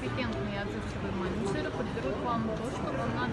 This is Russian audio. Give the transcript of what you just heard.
очень компетентный и отзывчивый менеджер подберут вам то, что вам надо.